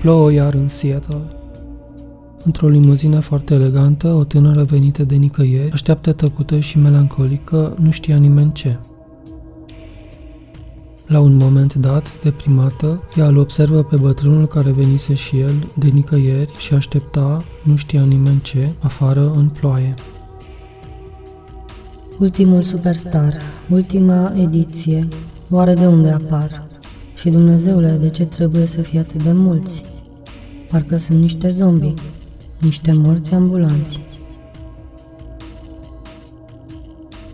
Plouă iar în Seattle. Într-o limuzină foarte elegantă, o tânără venită de nicăieri, așteaptă tăcută și melancolică, nu știa nimeni ce. La un moment dat, deprimată, ea îl observă pe bătrânul care venise și el de nicăieri și aștepta, nu știa nimeni ce, afară în ploaie. Ultimul superstar, ultima ediție, oare de unde apar? Și Dumnezeule, de ce trebuie să fie atât de mulți? Parcă sunt niște zombi, niște morți ambulanți.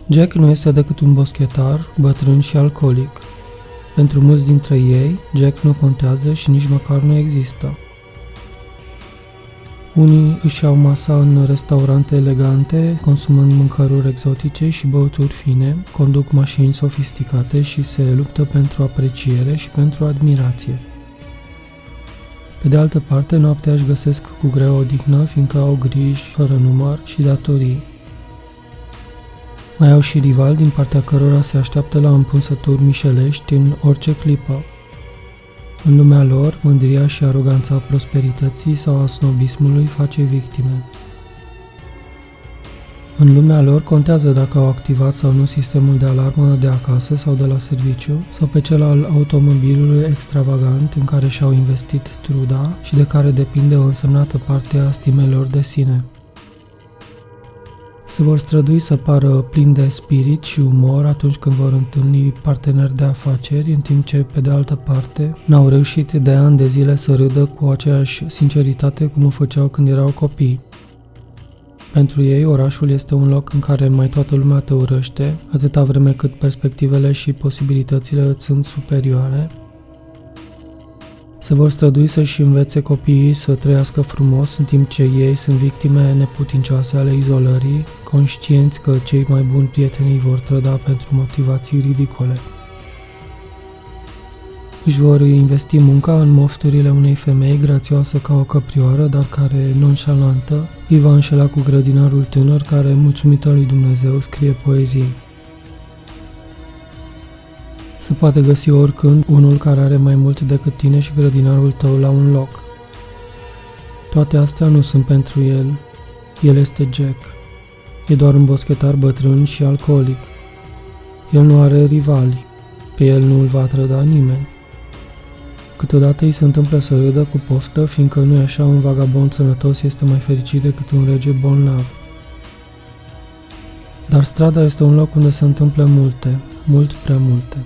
Jack nu este decât un boschetar, bătrân și alcoolic. Pentru mulți dintre ei, Jack nu contează și nici măcar nu există. Unii își iau masa în restaurante elegante, consumând mâncăruri exotice și băuturi fine, conduc mașini sofisticate și se luptă pentru apreciere și pentru admirație. Pe de altă parte, noaptea își găsesc cu greu odihnă, fiindcă au griji fără număr și datorii. Mai au și rival din partea cărora se așteaptă la împunsături mișelești în orice clipă. În lumea lor, mândria și aroganța prosperității sau a snobismului face victime. În lumea lor contează dacă au activat sau nu sistemul de alarmă de acasă sau de la serviciu sau pe cel al automobilului extravagant în care și-au investit truda și de care depinde o însemnată parte a stimelor de sine se vor strădui să pară plini de spirit și umor atunci când vor întâlni parteneri de afaceri, în timp ce, pe de altă parte, n-au reușit de ani de zile să râdă cu aceeași sinceritate cum o făceau când erau copii. Pentru ei, orașul este un loc în care mai toată lumea te urăște, atâta vreme cât perspectivele și posibilitățile îți sunt superioare, se vor strădui să-și învețe copiii să trăiască frumos în timp ce ei sunt victime neputincioase ale izolării, conștienți că cei mai buni prieteni vor trăda pentru motivații ridicole. Își vor investi munca în mofturile unei femei grațioasă ca o căprioară, dar care, nonșalantă, îi va înșela cu grădinarul tânăr care, mulțumită lui Dumnezeu, scrie poezii. Se poate găsi oricând unul care are mai mult decât tine și grădinarul tău la un loc. Toate astea nu sunt pentru el. El este Jack. E doar un boschetar bătrân și alcoolic. El nu are rivali. Pe el nu îl va trăda nimeni. Câteodată îi se întâmplă să râdă cu poftă, fiindcă nu e așa un vagabond sănătos este mai fericit decât un rege bolnav. Dar strada este un loc unde se întâmplă multe, mult prea multe.